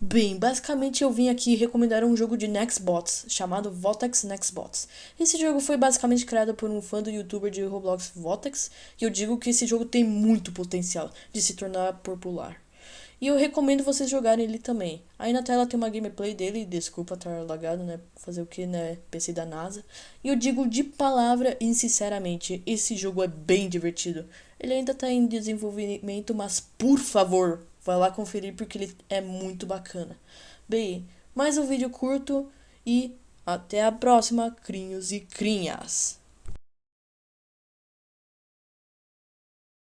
Bem, basicamente eu vim aqui recomendar um jogo de Nextbots chamado Votex Nextbots. Esse jogo foi basicamente criado por um fã do youtuber de Roblox Votex e eu digo que esse jogo tem muito potencial de se tornar popular. E eu recomendo vocês jogarem ele também. Aí na tela tem uma gameplay dele, desculpa estar lagado, né? Fazer o que, né? PC da NASA. E eu digo de palavra e sinceramente, esse jogo é bem divertido. Ele ainda está em desenvolvimento, mas por favor, vai lá conferir porque ele é muito bacana. Bem, mais um vídeo curto e até a próxima, crinhos e crinhas!